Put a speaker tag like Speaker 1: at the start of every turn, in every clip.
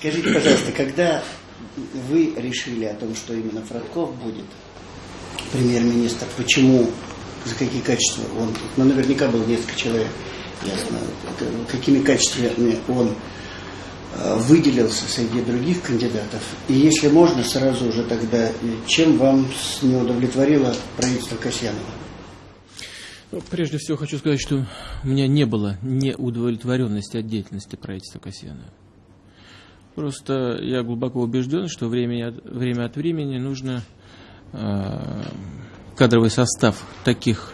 Speaker 1: Скажите, пожалуйста, когда вы решили о том, что именно Фродков будет премьер-министр, почему, за какие качества он, ну, наверняка было несколько человек, ясно, какими качествами он э, выделился среди других кандидатов. И если можно, сразу же тогда, чем вам не удовлетворило правительство Касьянова?
Speaker 2: Ну, прежде всего хочу сказать, что у меня не было неудовлетворенности от деятельности правительства Касьянова. Просто я глубоко убежден, что время, время от времени нужно э, кадровый состав таких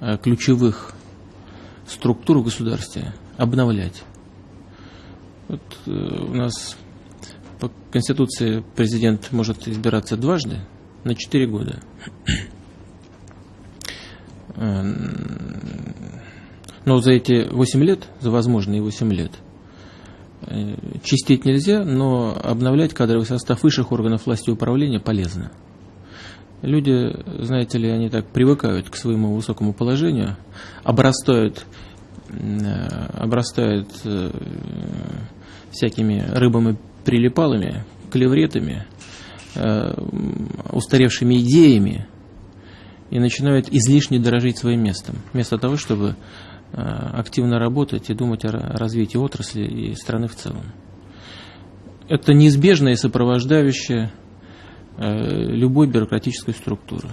Speaker 2: э, ключевых структур в государстве обновлять. Вот, э, у нас по Конституции президент может избираться дважды на 4 года. Э, но за эти 8 лет, за возможные 8 лет, чистить нельзя, но обновлять кадровый состав высших органов власти и управления полезно. Люди, знаете ли, они так привыкают к своему высокому положению, обрастают, э, обрастают э, всякими рыбами-прилипалами, клевретами, устаревшими идеями и начинают излишне дорожить своим местом, вместо того, чтобы Э, активно работать и думать о развитии отрасли и страны в целом. Это неизбежное сопровождающее э, любой бюрократической структуры.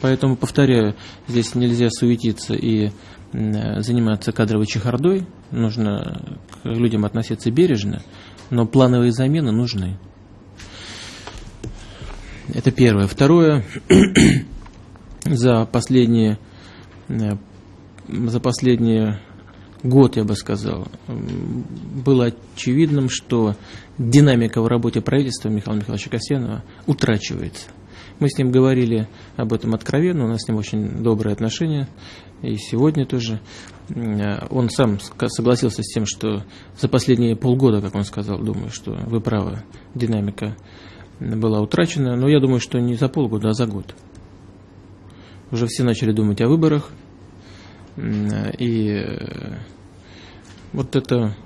Speaker 2: Поэтому, повторяю, здесь нельзя суетиться и заниматься кадровой чехардой, нужно к людям относиться бережно, но плановые замены нужны. Это первое. Второе, за последние э, за последний год, я бы сказал, было очевидным, что динамика в работе правительства Михаила Михайловича Касьянова утрачивается. Мы с ним говорили об этом откровенно, у нас с ним очень добрые отношения, и сегодня тоже. Он сам согласился с тем, что за последние полгода, как он сказал, думаю, что вы правы, динамика была утрачена, но я думаю, что не за полгода, а за год. Уже все начали думать о выборах, и э, вот это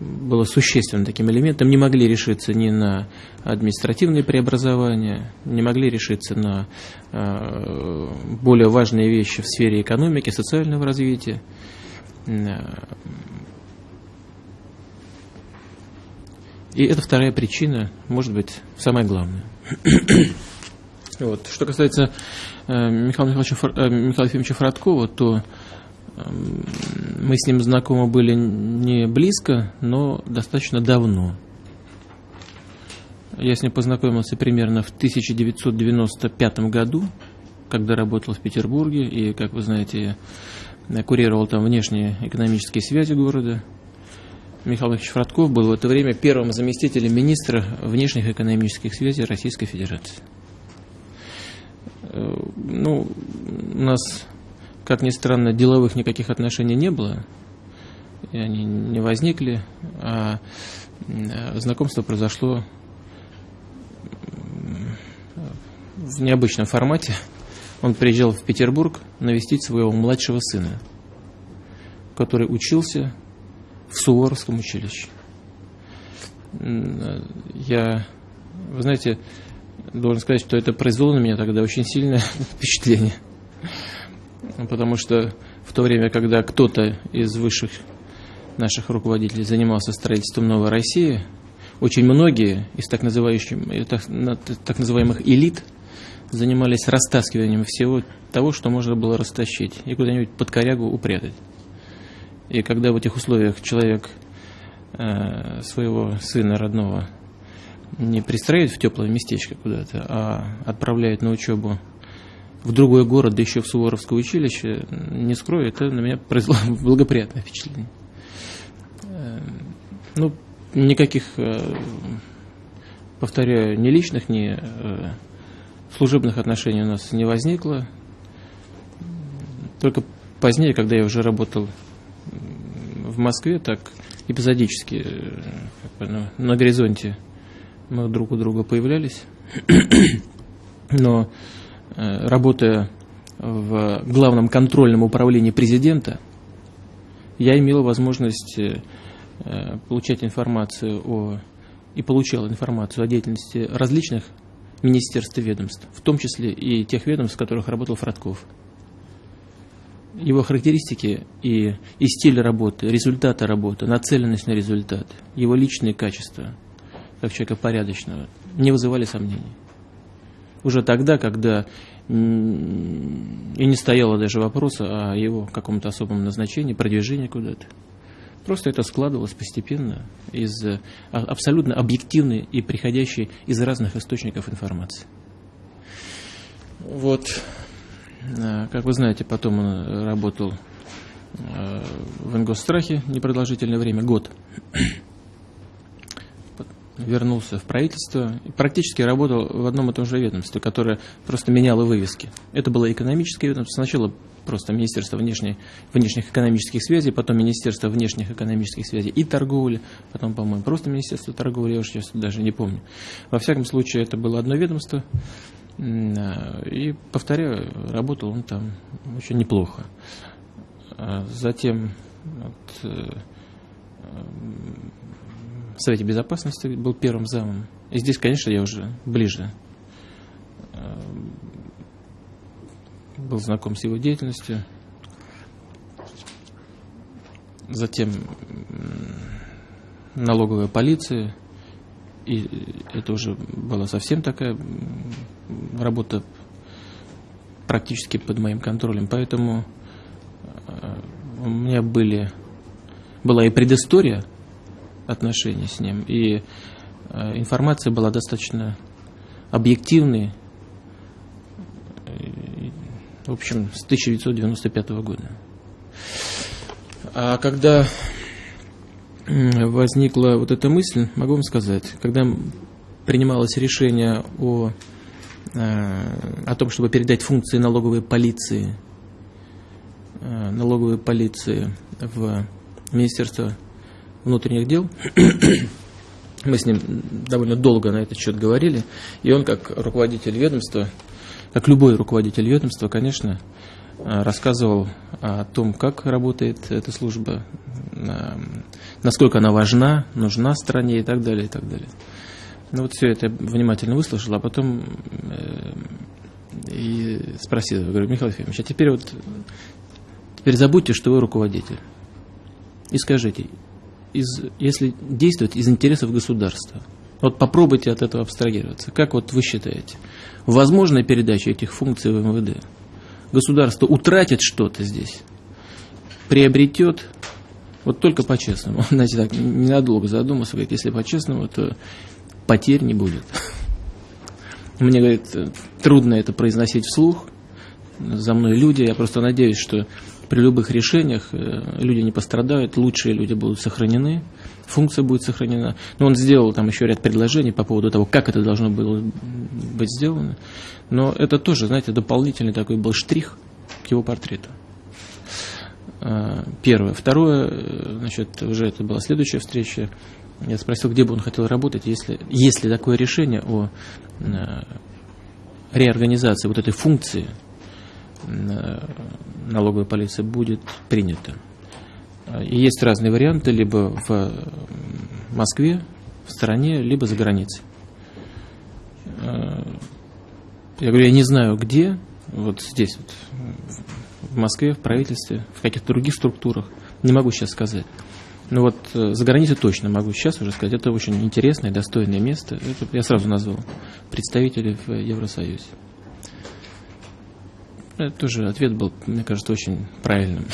Speaker 2: было существенным таким элементом. Не могли решиться ни на административные преобразования, не могли решиться на э, более важные вещи в сфере экономики, социального развития. И это вторая причина, может быть, самая главная. вот. Что касается э, Михаила, Михайловича, э, Михаила Ефимовича Фродкова, то мы с ним знакомы были не близко, но достаточно давно. Я с ним познакомился примерно в 1995 году, когда работал в Петербурге, и, как вы знаете, я курировал там внешние экономические связи города. Михаил Ильич Фродков был в это время первым заместителем министра внешних экономических связей Российской Федерации. Э, ну, у нас как ни странно, деловых никаких отношений не было, и они не возникли, а знакомство произошло в необычном формате. Он приезжал в Петербург навестить своего младшего сына, который учился в Суворовском училище. Я, вы знаете, должен сказать, что это произвело на меня тогда очень сильное впечатление – потому что в то время, когда кто-то из высших наших руководителей занимался строительством новой России, очень многие из так, так, так называемых элит занимались растаскиванием всего того, что можно было растащить, и куда-нибудь под корягу упрятать. И когда в этих условиях человек э, своего сына родного не пристраивает в теплое местечко куда-то, а отправляет на учебу в другой город, да еще в Суворовское училище, не скрою, это на меня произвело благоприятное впечатление. Э, ну, никаких, э, повторяю, ни личных, ни э, служебных отношений у нас не возникло. Только позднее, когда я уже работал в Москве, так эпизодически на, на горизонте мы друг у друга появлялись. Но работая в главном контрольном управлении президента, я имел возможность э, получать информацию о и получал информацию о деятельности различных министерств и ведомств, в том числе и тех ведомств, в которых работал Фродков. Его характеристики и, и стиль работы, результаты работы, нацеленность на результат, его личные качества, как человека порядочного, не вызывали сомнений. Уже тогда, когда и не стояло даже вопроса о его каком-то особом назначении, продвижении куда-то. Просто это складывалось постепенно из а, абсолютно объективной и приходящей из разных источников информации. Вот, а, как вы знаете, потом он работал а, в Ингосстрахе непродолжительное время, год. Вернулся в правительство и практически работал в одном и том же ведомстве, которое просто меняло вывески. Это было экономическое ведомство. Сначала просто Министерство внешней, внешних экономических связей, потом Министерство внешних экономических связей и торговли, потом, по-моему, просто Министерство торговли, я уже сейчас даже не помню. Во всяком случае, это было одно ведомство, и, повторяю, работал он там очень неплохо. А затем вот, э, в Совете Безопасности был первым замом. И здесь, конечно, я уже ближе э, был знаком с его деятельностью. Затем налоговая полиция. И это уже была совсем такая работа практически под моим контролем. Поэтому э, у меня были, была и предыстория отношений с ним, и э, информация была достаточно объективной, в общем, с 1995 года. А когда возникла вот эта мысль, могу вам сказать, когда принималось решение о, э, о том, чтобы передать функции налоговой полиции, э, налоговой полиции в Министерство внутренних дел, мы с ним довольно долго на этот счет говорили, и он, как руководитель ведомства, как любой руководитель ведомства, конечно, э, рассказывал о том, как работает эта служба, э, насколько она важна, нужна стране и так далее, и так далее. Ну вот все это я внимательно выслушал, а потом э, и спросил, говорю, Михаил Ефимович, а теперь вот, теперь забудьте, что вы руководитель. И скажите, из, если действовать из интересов государства, вот попробуйте от этого абстрагироваться. Как вот вы считаете? Возможная передача этих функций в МВД? Государство утратит что-то здесь? Приобретет? Вот только по-честному. Знаете, так, ненадолго задуматься, говорит, если по-честному, то потерь не будет. Мне, говорит, трудно это произносить вслух. За мной люди. Я просто надеюсь, что при любых решениях э, люди не пострадают, лучшие люди будут сохранены функция будет сохранена. Но он сделал там еще ряд предложений по поводу того, как это должно было быть сделано. Но это тоже, знаете, дополнительный такой был штрих к его портрету. А, первое. Второе, э, значит, уже это была следующая встреча. Я спросил, где бы он хотел работать, если, если такое решение о э, реорганизации вот этой функции э, налоговой полиции будет принято. Есть разные варианты, либо в Москве, в стране, либо за границей. Я говорю, я не знаю где, вот здесь, вот, в Москве, в правительстве, в каких-то других структурах, не могу сейчас сказать. Но вот э, за границей точно могу сейчас уже сказать, это очень интересное, достойное место. Это я сразу назвал представителей в Евросоюзе. Это тоже ответ был, мне кажется, очень правильным.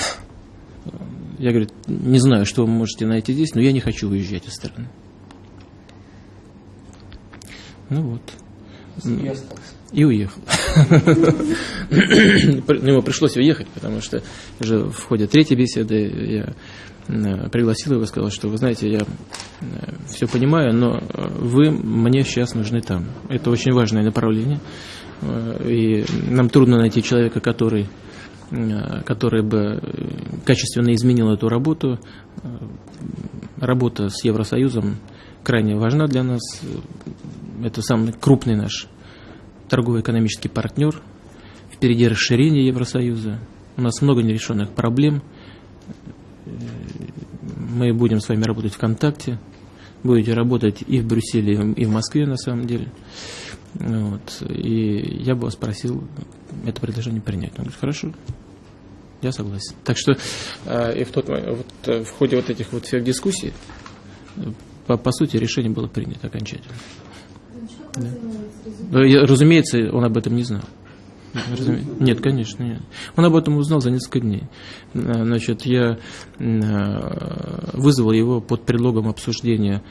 Speaker 2: Я говорю, не знаю, что вы можете найти здесь, но я не хочу уезжать из страны. Ну вот. И уехал. Ну, ему пришлось уехать, потому что уже в ходе третьей беседы я э, пригласил его и сказал, что вы знаете, я э, все понимаю, но э, вы мне сейчас нужны там. Это очень важное направление. И нам трудно найти человека, который Э, который бы качественно изменил эту работу. Э, работа с Евросоюзом крайне важна для нас. Это самый крупный наш торгово-экономический партнер. Впереди расширение Евросоюза. У нас много нерешенных проблем. Мы будем с вами работать в контакте будете работать и в Брюсселе, и в Москве на самом деле. Вот. И я бы вас просил это предложение принять. Он говорит, хорошо, я согласен. Так что э, и в, тот, вот, э, в ходе вот этих вот всех дискуссий, по, по сути, решение было принято окончательно. Да. Я, разумеется, он об этом не знал. Разуме... Нет, конечно, нет. Он об этом узнал за несколько дней. Значит, я вызвал его под предлогом обсуждения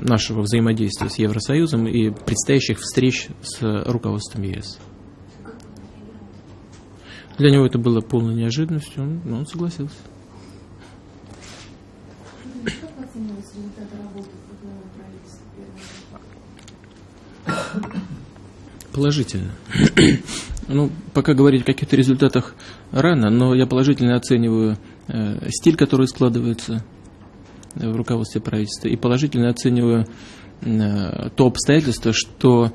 Speaker 2: нашего взаимодействия с Евросоюзом и предстоящих встреч с руководством ЕС. Для него это было полной неожиданностью, он, он согласился. Положительно. ну, пока говорить о каких-то результатах рано, но я положительно оцениваю э, стиль, который складывается в руководстве правительства, и положительно оцениваю э, то обстоятельство, что э,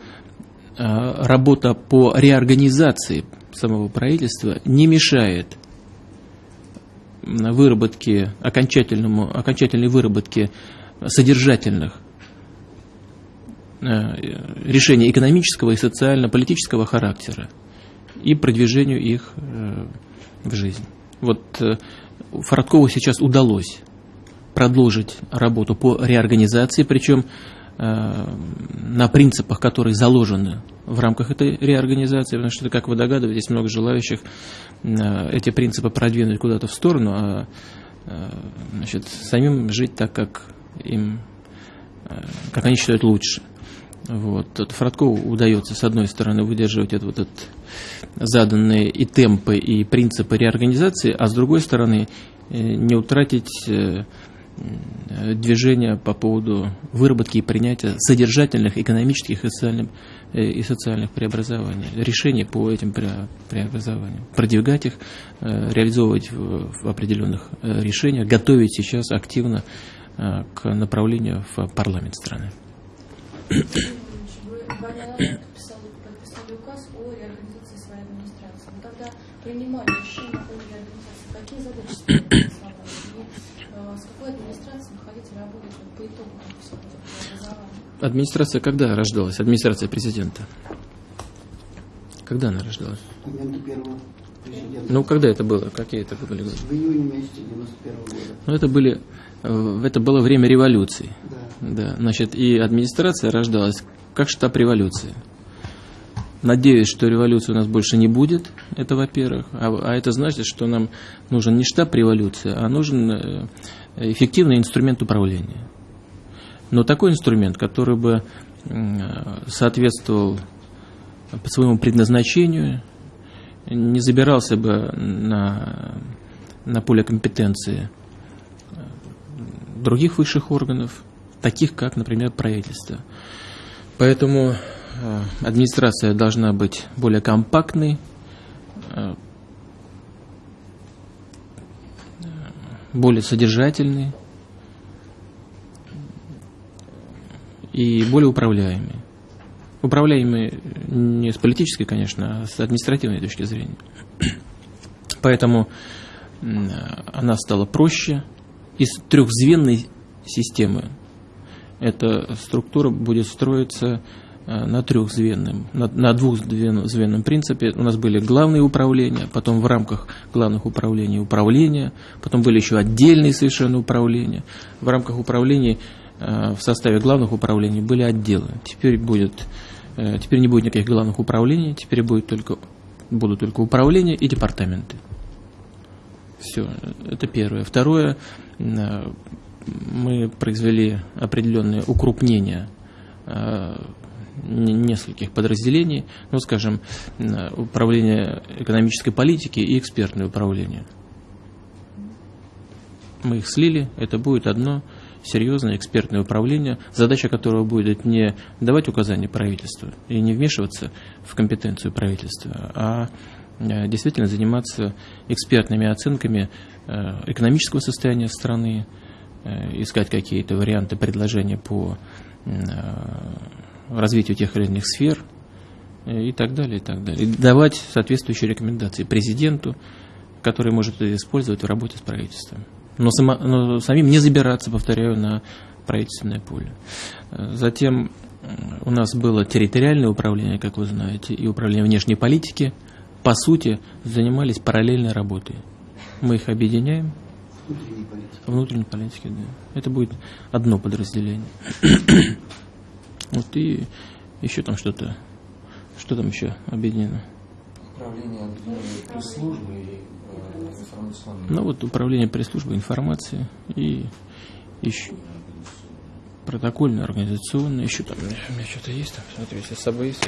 Speaker 2: работа по реорганизации самого правительства не мешает выработке, окончательному, окончательной выработке содержательных э, решений экономического и социально-политического характера и продвижению их в жизнь. Вот Фарадкову сейчас удалось продолжить работу по реорганизации, причем э, на принципах, которые заложены в рамках этой реорганизации, потому что, как вы догадываетесь, много желающих э, эти принципы продвинуть куда-то в сторону, а э, значит, самим жить так, как им, как они считают лучше. Вот. Фродкову удается, с одной стороны, выдерживать это, вот этот заданные и темпы, и принципы реорганизации, а с другой стороны, не утратить движения по поводу выработки и принятия содержательных экономических и социальных, э, и социальных преобразований, решений по этим преобразованиям, продвигать их, э, реализовывать в определенных э, решениях, готовить сейчас активно к направлению в парламент страны.
Speaker 3: Вы подписали, указ о реорганизации своей администрации. Но когда принимали решение о реорганизации, какие задачи
Speaker 2: Администрация когда рождалась? Администрация президента. Когда она рождалась? Ну, когда это было? Какие это были годы?
Speaker 1: В июне месяце 91 года.
Speaker 2: Ну, это были, э, это было время революции.
Speaker 1: Да.
Speaker 2: да. Значит, и администрация рождалась как штаб революции. Надеюсь, что революции у нас больше не будет, это во-первых. А, а это значит, что нам нужен не штаб революции, а нужен э, эффективный инструмент управления. Но такой инструмент, который бы соответствовал по своему предназначению, не забирался бы на, на поле компетенции других высших органов, таких как, например, правительство. Поэтому э, администрация должна быть более компактной, э, более содержательной, и более управляемые. Управляемые не с политической, конечно, а с административной точки зрения. Поэтому она стала проще. Из трехзвенной системы эта структура будет строиться э, на трехзвенном, на, на двухзвенном принципе. У нас были главные управления, потом в рамках главных управлений управления, потом были еще отдельные совершенно управления. В рамках управлений Э, в составе главных управлений были отделы. Теперь, будет, э, теперь не будет никаких главных управлений, теперь будет только, будут только управления и департаменты. Все, это первое. Второе, э, мы произвели определенное укрупнение нескольких подразделений, ну, скажем, управление экономической политики и экспертное управление. Мы их слили, это будет одно серьезное экспертное управление, задача которого будет не давать указания правительству и не вмешиваться в компетенцию правительства, а э, действительно заниматься экспертными оценками э, экономического состояния страны, э, искать какие-то варианты предложения по развитию тех или иных сфер и так далее, и так далее. И давать соответствующие рекомендации президенту, который может это использовать в работе с правительством. Но, само, но самим не забираться, повторяю, на правительственное поле. Затем у нас было территориальное управление, как вы знаете, и управление внешней политики. По сути, занимались параллельной работой. Мы их объединяем.
Speaker 1: Внутренней политики.
Speaker 2: Внутренней политики, да. Это будет одно подразделение. вот и еще там что-то. Что там еще объединено?
Speaker 4: Управление пресс-службы и э, информационной.
Speaker 2: Ну вот управление пресс-службы информации и еще протокольно, организационно, еще там, у меня, что-то есть там, смотрю, если с собой есть,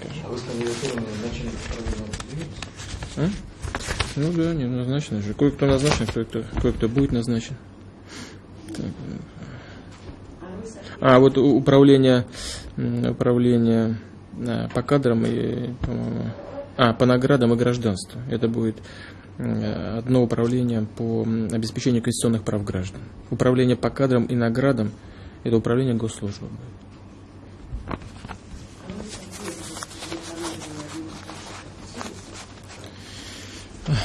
Speaker 2: скажи.
Speaker 4: А вы с кандидатурами начальника управления определились?
Speaker 2: А? Ну да, не назначено же. Кое-кто назначен, кое-кто, кое-кто будет назначен. Так. А вот управление, управление а, по кадрам и, по-моему, а, по наградам и гражданству. Это будет м, одно управление по обеспечению конституционных прав граждан. Управление по кадрам и наградам – это управление госслужбы. будет.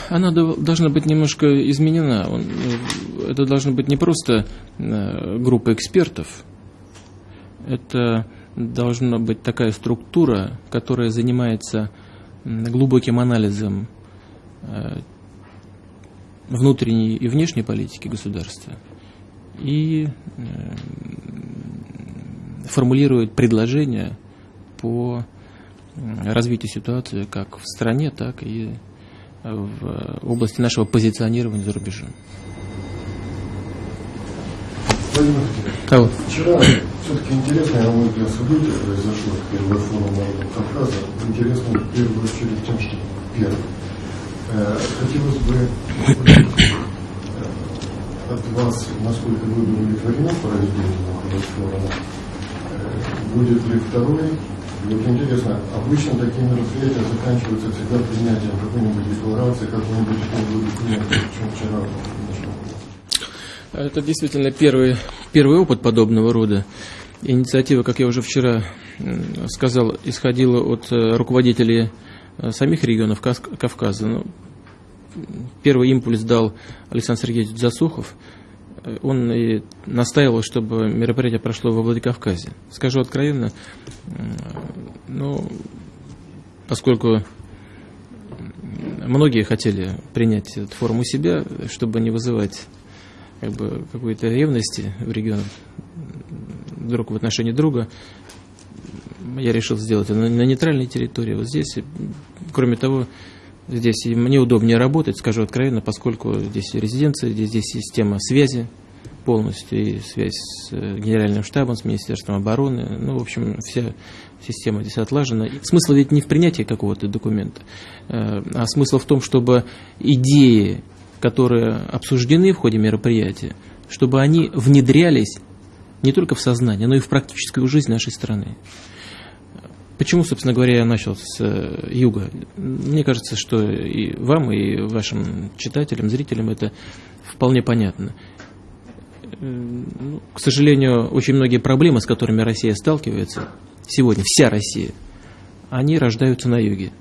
Speaker 2: Она должна быть немножко изменена. Э, это должна быть не просто э, группа экспертов, это должна быть такая структура, которая занимается глубоким анализом э, внутренней и внешней политики государства и э, формулирует предложения по развитию ситуации как в стране, так и в области нашего позиционирования за рубежом.
Speaker 5: Владимир Владимирович, вчера все-таки интересное, на мой взгляд, событие произошло, первый форум народов Кавказа. Интересно в первую очередь тем, что первый. Э, Хотелось бы э, от вас, насколько вы удовлетворены проведением этого форума. Э, Будет ли второй? И Вот интересно, обычно такие мероприятия заканчиваются всегда принятием какой-нибудь декларации, какой-нибудь итоговый документ, чем вчера.
Speaker 2: Это действительно первый, первый опыт подобного рода. Инициатива, как я уже вчера сказал, исходила от э, руководителей э, самих регионов Кавказа. Ну, Первый импульс дал Александр Сергеевич Засухов. Э, Он и настаивал, чтобы мероприятие прошло во Владикавказе. Скажу откровенно, ну, поскольку многие хотели принять этот форум у себя, чтобы не вызывать как бы какой-то ревности в регионах друг в отношении друга, я решил сделать это на, нейтральной территории. Вот здесь, кроме того, здесь мне удобнее работать, скажу откровенно, поскольку здесь резиденция, здесь, здесь система связи полностью, и связь с э, генеральным штабом, с Министерством обороны. Ну, в общем, вся система здесь отлажена. Смысл ведь не в принятии какого-то документа, э, а смысл в том, чтобы идеи, которые обсуждены в ходе мероприятия, чтобы они внедрялись не только в сознание, но и в практическую жизнь нашей страны. Почему, собственно говоря, я начал с э, юга? Мне кажется, что и вам, и вашим читателям, зрителям это вполне понятно. Э, К сожалению, очень многие проблемы, с которыми Россия сталкивается, сегодня вся Россия, они рождаются на юге.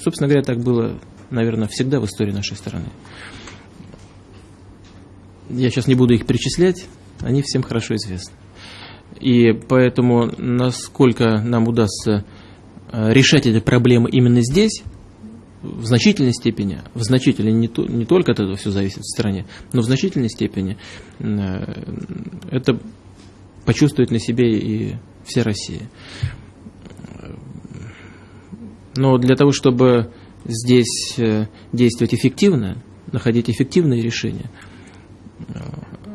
Speaker 2: Собственно говоря, так было, наверное, всегда в истории нашей страны. Я сейчас не буду их перечислять, они всем хорошо известны. И поэтому, насколько нам удастся э, решать эти проблемы именно здесь, в значительной степени, в значительной, не, то- не только от этого все зависит в стране, но в значительной степени э, это почувствует на себе и вся Россия. Но для того, чтобы здесь э, действовать эффективно, находить эффективные решения,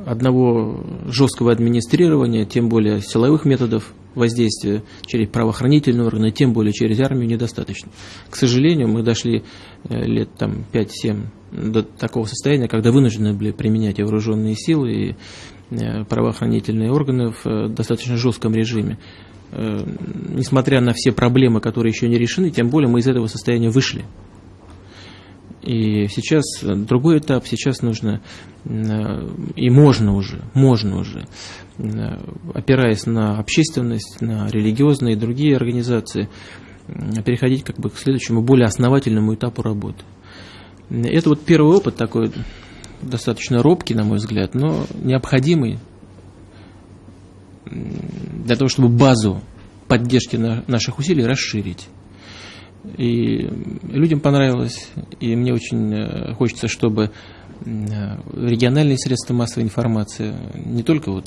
Speaker 2: одного жесткого администрирования, тем более силовых методов воздействия через правоохранительные органы, тем более через армию недостаточно. К сожалению, мы дошли э, лет там 5-7 до такого состояния, когда вынуждены были применять вооруженные силы, и э, правоохранительные органы в э, достаточно жестком режиме. Несмотря на все проблемы, которые еще не решены, тем более мы из этого состояния вышли. И сейчас другой этап, сейчас нужно, э, и можно уже, можно уже, э, опираясь на общественность, на религиозные и другие организации, э, переходить как бы к следующему, более основательному этапу работы. Это вот первый опыт такой, достаточно робкий, на мой взгляд, но необходимый для того, чтобы базу поддержки наших усилий расширить. И людям понравилось, и мне очень э, хочется, чтобы региональные средства массовой информации, не только вот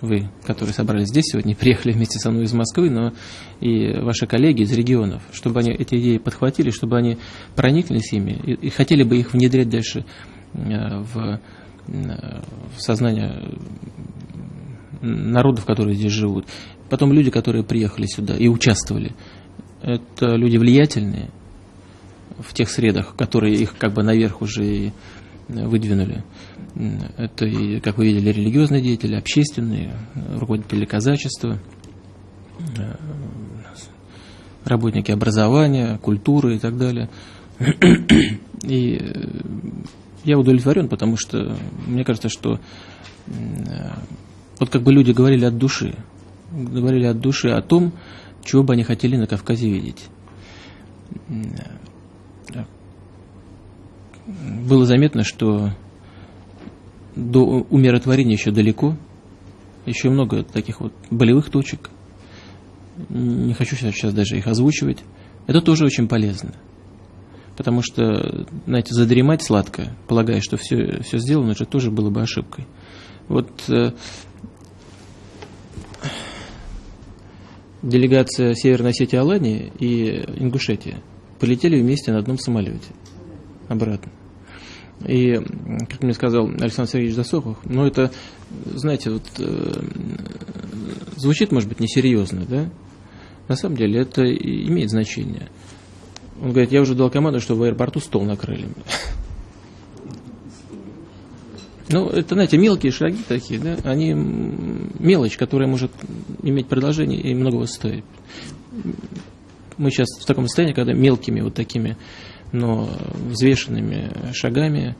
Speaker 2: вы, которые собрались здесь сегодня, приехали вместе со мной из Москвы, но и ваши коллеги из регионов, чтобы они эти идеи подхватили, чтобы они прониклись ими и, и хотели бы их внедрять дальше э, в сознание народов, которые здесь живут. Потом люди, которые приехали сюда и участвовали, это люди влиятельные в тех средах, которые их как бы наверх уже и выдвинули. Это, как вы видели, религиозные деятели, общественные, руководители казачества, э, работники образования, культуры и так далее. И э, я удовлетворен, потому что мне кажется, что э, вот как бы люди говорили от души, говорили от души о том, чего бы они хотели на Кавказе видеть было заметно, что до умиротворения еще далеко, еще много таких вот болевых точек. Не хочу сейчас даже их озвучивать. Это тоже очень полезно. Потому что, знаете, задремать сладко, полагая, что все, все сделано, это тоже было бы ошибкой. Вот э, делегация Северной Осетии Алании и Ингушетия полетели вместе на одном самолете обратно. И, как мне сказал Александр Сергеевич Засохов, ну это, знаете, вот э, звучит, может быть, несерьезно, да? На самом деле это имеет значение. Он говорит, я уже дал команду, что в аэропорту стол накрыли. Ну, это, знаете, мелкие шаги такие, да, они мелочь, которая может иметь продолжение и многого стоить. Мы сейчас в таком состоянии, когда мелкими вот такими но взвешенными шагами,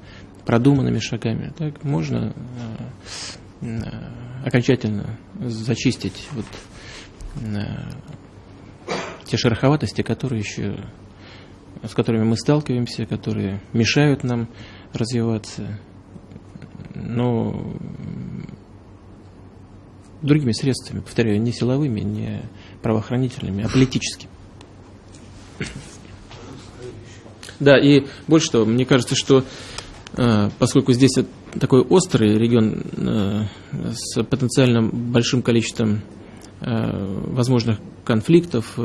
Speaker 2: продуманными шагами, так можно э, окончательно зачистить вот э, те шероховатости, которые еще с которыми мы сталкиваемся, которые мешают нам развиваться, но другими средствами, повторяю, не силовыми, не правоохранительными, а политическими. Да, и больше того, мне кажется, что э, поскольку здесь такой острый регион э, с потенциально большим количеством э, возможных конфликтов,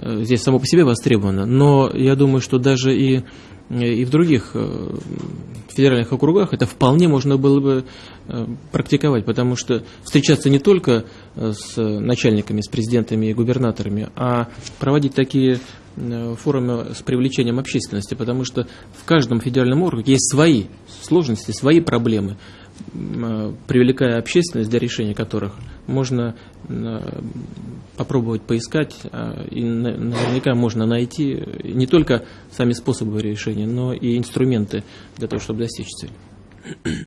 Speaker 2: здесь само по себе востребовано, но я думаю, что даже и, и в других федеральных округах это вполне можно было бы практиковать, потому что встречаться не только с начальниками, с президентами и губернаторами, а проводить такие Э, форуме с привлечением общественности, потому что в каждом федеральном округе есть свои сложности, свои проблемы, э, привлекая общественность для решения которых можно э, попробовать поискать, и наверняка можно найти не только сами способы решения, но и инструменты для того, чтобы достичь цели.